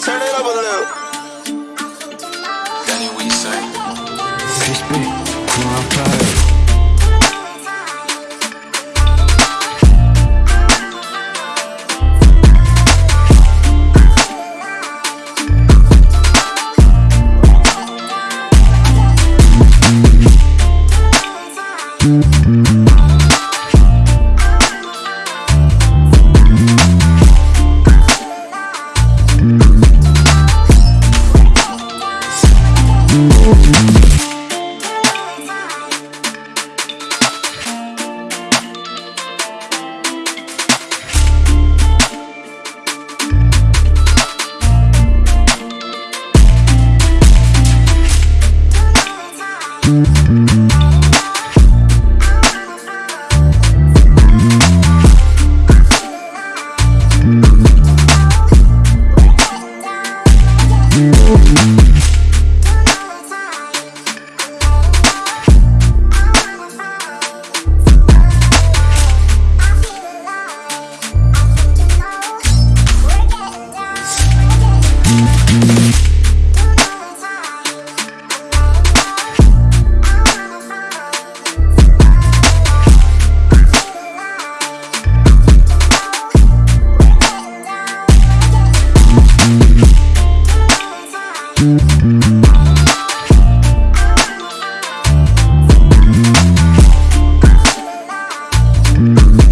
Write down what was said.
Turn it up a little. Danny, what you say? Crispy, come on, fire. We'll be. Crispy,